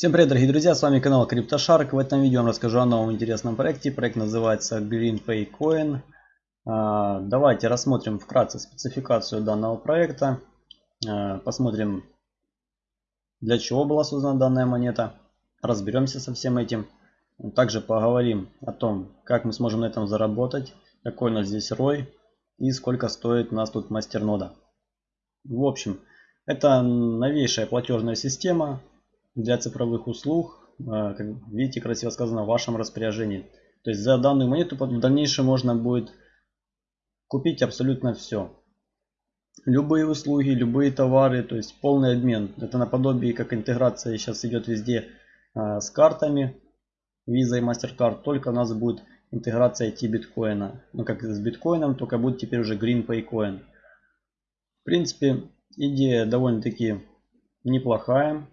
Всем привет, дорогие друзья, с вами канал CryptoShark. В этом видео я вам расскажу о новом интересном проекте. Проект называется GreenPay Coin. А, давайте рассмотрим вкратце спецификацию данного проекта. А, посмотрим, для чего была создана данная монета. Разберемся со всем этим. Также поговорим о том, как мы сможем на этом заработать, какой у нас здесь ROI и сколько стоит у нас тут мастернода. В общем, это новейшая платежная система для цифровых услуг. А, как видите, красиво сказано, в вашем распоряжении. То есть за данную монету в дальнейшем можно будет купить абсолютно все. Любые услуги, любые товары, то есть полный обмен. Это наподобие, как интеграция сейчас идет везде а, с картами. Visa и MasterCard. Только у нас будет интеграция IT биткоина. Ну как с биткоином, только будет теперь уже GreenPay Coin. В принципе, идея довольно-таки неплохая.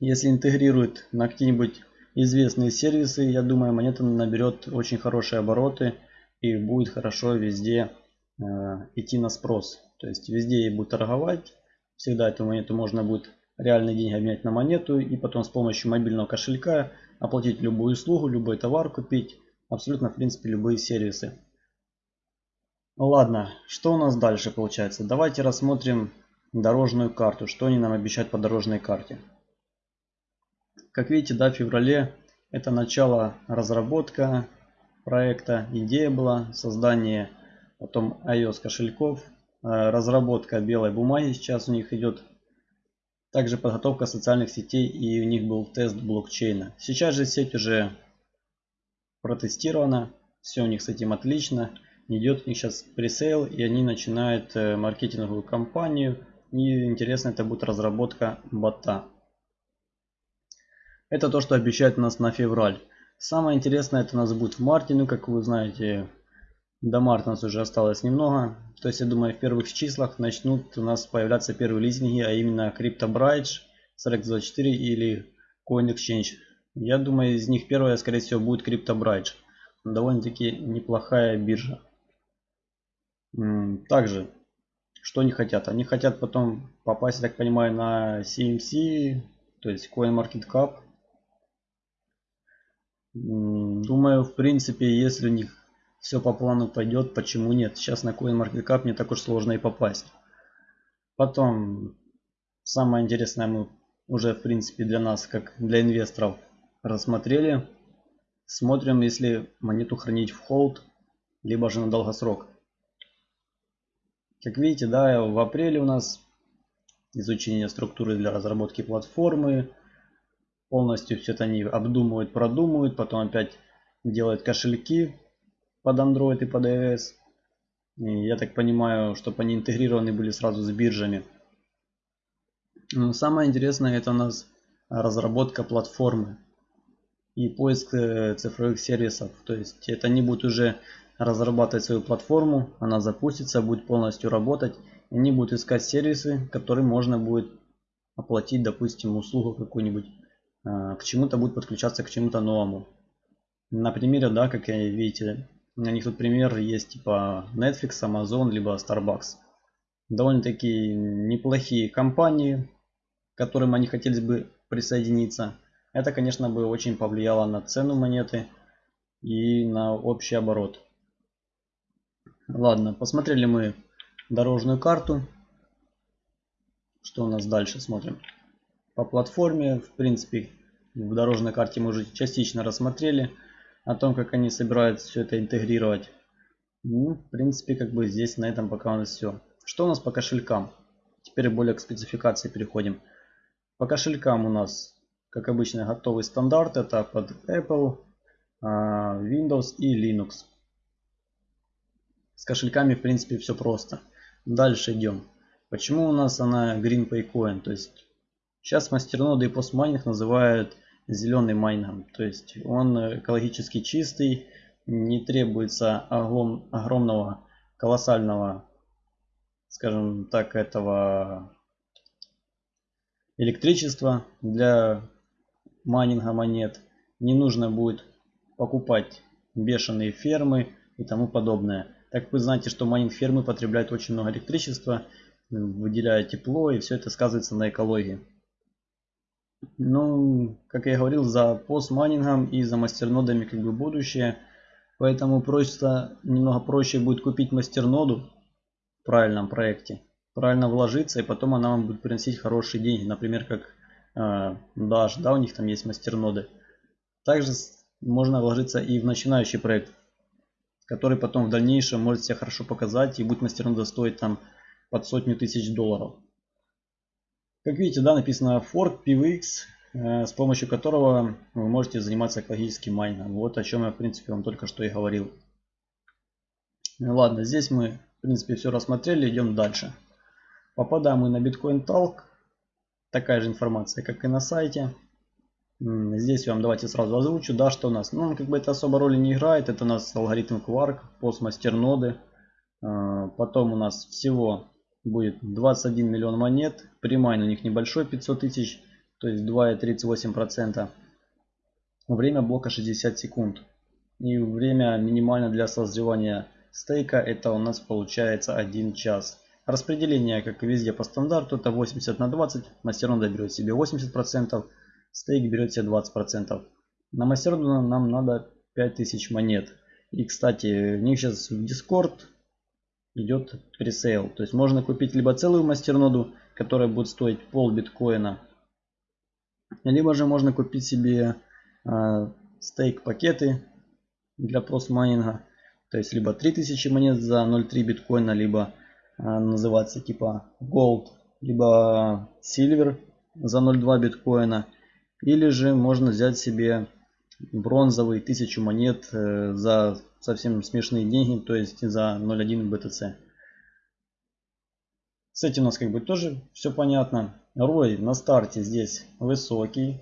Если интегрирует на какие-нибудь известные сервисы, я думаю, монета наберет очень хорошие обороты и будет хорошо везде э, идти на спрос. То есть везде ей будет торговать. Всегда эту монету можно будет реальные деньги обменять на монету и потом с помощью мобильного кошелька оплатить любую услугу, любой товар купить. Абсолютно в принципе любые сервисы. Ладно, что у нас дальше получается? Давайте рассмотрим дорожную карту. Что они нам обещают по дорожной карте. Как видите, да, в феврале это начало разработка проекта. Идея была создание потом iOS кошельков, э, разработка белой бумаги сейчас у них идет. Также подготовка социальных сетей и у них был тест блокчейна. Сейчас же сеть уже протестирована, все у них с этим отлично. Идет у них сейчас пресейл и они начинают э, маркетинговую кампанию. И интересно это будет разработка бота. Это то, что обещает нас на февраль. Самое интересное это у нас будет в марте. Ну, как вы знаете, до марта у нас уже осталось немного. То есть, я думаю, в первых числах начнут у нас появляться первые лизинги, а именно CryptoBridge, SRX24 или CoinExchange. Я думаю, из них первая, скорее всего, будет CryptoBridge. Довольно-таки неплохая биржа. Также, что они хотят? Они хотят потом попасть, я так понимаю, на CMC, то есть CoinMarketCap. Думаю, в принципе, если у них все по плану пойдет, почему нет? Сейчас на CoinMarketCap не так уж сложно и попасть. Потом, самое интересное мы уже, в принципе, для нас, как для инвесторов, рассмотрели. Смотрим, если монету хранить в холд, либо же на долгосрок. Как видите, да, в апреле у нас изучение структуры для разработки платформы, полностью все это они обдумывают, продумывают, потом опять делают кошельки под Android и под iOS. И я так понимаю, чтобы они интегрированы были сразу с биржами. Но самое интересное это у нас разработка платформы и поиск э, цифровых сервисов. То есть это не будет уже разрабатывать свою платформу, она запустится, будет полностью работать. И они будут искать сервисы, которые можно будет оплатить, допустим, услугу какую-нибудь к чему-то будет подключаться к чему-то новому. На примере, да, как видите, на них тут пример есть типа Netflix, Amazon, либо Starbucks. Довольно-таки неплохие компании, к которым они хотели бы присоединиться. Это, конечно, бы очень повлияло на цену монеты и на общий оборот. Ладно, посмотрели мы дорожную карту. Что у нас дальше смотрим? По платформе, в принципе, в дорожной карте мы уже частично рассмотрели о том, как они собираются все это интегрировать. Ну, в принципе, как бы здесь на этом пока у нас все. Что у нас по кошелькам? Теперь более к спецификации переходим. По кошелькам у нас, как обычно, готовый стандарт. Это под Apple, а, Windows и Linux. С кошельками, в принципе, все просто. Дальше идем. Почему у нас она GreenPay Coin? То есть, сейчас мастерноды и постмайнинг называют зеленый майнингом. То есть он экологически чистый, не требуется огром, огромного, колоссального, скажем так, этого электричества для майнинга монет. Не нужно будет покупать бешеные фермы и тому подобное. Так вы знаете, что майнинг фермы потребляют очень много электричества, выделяя тепло, и все это сказывается на экологии. Ну, как я говорил, за постмайнингом и за мастернодами как бы будущее. Поэтому просто немного проще будет купить мастерноду в правильном проекте, правильно вложиться, и потом она вам будет приносить хорошие деньги. Например, как э, Dash, да, у них там есть мастерноды. Также можно вложиться и в начинающий проект, который потом в дальнейшем может себя хорошо показать и будет мастернода стоить там под сотню тысяч долларов. Как видите, да, написано Fork PVX, э, с помощью которого вы можете заниматься экологическим майнингом. Вот о чем я, в принципе, вам только что и говорил. Ладно, здесь мы, в принципе, все рассмотрели, идем дальше. Попадаем мы на Bitcoin Talk. Такая же информация, как и на сайте. Здесь я вам давайте сразу озвучу, да, что у нас. Ну, как бы это особо роли не играет. Это у нас алгоритм Quark, ноды. Э, потом у нас всего будет 21 миллион монет. Примайн у них небольшой, 500 тысяч, то есть 2,38%. Время блока 60 секунд. И время минимально для созревания стейка это у нас получается 1 час. Распределение, как и везде по стандарту, это 80 на 20. Мастернода берет себе 80%, стейк берет себе 20%. На мастерноду нам надо 5000 монет. И, кстати, у них сейчас в Discord идет пресейл. То есть можно купить либо целую мастерноду, которая будет стоить пол биткоина, либо же можно купить себе э, стейк пакеты для майнинга. То есть либо 3000 монет за 0.3 биткоина, либо э, называться типа gold, либо silver за 0.2 биткоина. Или же можно взять себе бронзовый 1000 монет э, за совсем смешные деньги, то есть за 0.1 BTC. С этим у нас как бы тоже все понятно. Рой на старте здесь высокий,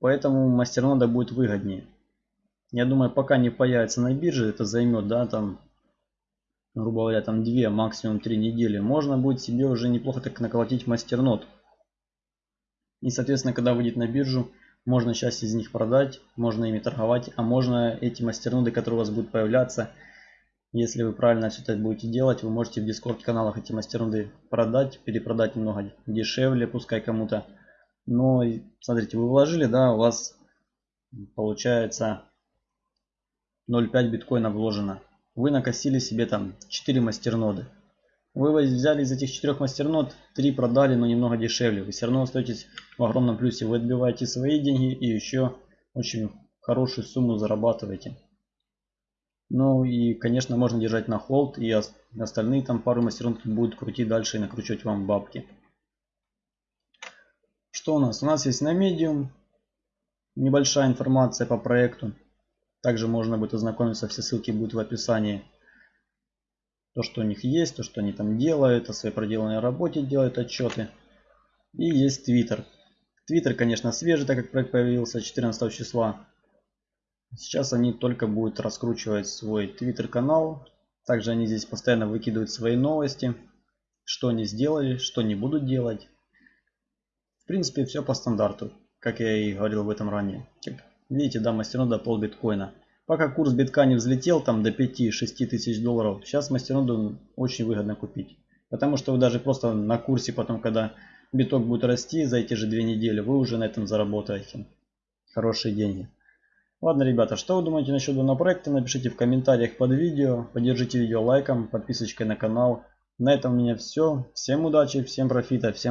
поэтому мастернода будет выгоднее. Я думаю, пока не появится на бирже, это займет, да, там, грубо говоря, там 2, максимум 3 недели. Можно будет себе уже неплохо так наколотить мастернод. И, соответственно, когда выйдет на биржу, можно часть из них продать, можно ими торговать, а можно эти мастерноды, которые у вас будут появляться, если вы правильно все это будете делать, вы можете в дискорд каналах эти мастерноды продать, перепродать немного дешевле, пускай кому-то. Но смотрите, вы вложили, да, у вас получается 0.5 биткоина вложено. Вы накосили себе там 4 мастерноды. Вы взяли из этих четырех мастернод, три продали, но немного дешевле. Вы все равно остаетесь в огромном плюсе. Вы отбиваете свои деньги и еще очень хорошую сумму зарабатываете. Ну и, конечно, можно держать на холд, и остальные там пару мастернод будут крутить дальше и накручивать вам бабки. Что у нас? У нас есть на Medium небольшая информация по проекту. Также можно будет ознакомиться, все ссылки будут в описании то, что у них есть, то, что они там делают, о своей проделанной работе делают отчеты. И есть Twitter. Twitter, конечно, свежий, так как проект появился 14 числа. Сейчас они только будут раскручивать свой Twitter канал. Также они здесь постоянно выкидывают свои новости. Что они сделали, что не будут делать. В принципе, все по стандарту, как я и говорил в этом ранее. Видите, да, мастернода пол биткоина. Пока курс битка не взлетел там до 5-6 тысяч долларов, сейчас мастерноду очень выгодно купить. Потому что вы даже просто на курсе потом, когда биток будет расти за эти же две недели, вы уже на этом заработаете хорошие деньги. Ладно, ребята, что вы думаете насчет данного проекта, напишите в комментариях под видео, поддержите видео лайком, подписочкой на канал. На этом у меня все. Всем удачи, всем профита, всем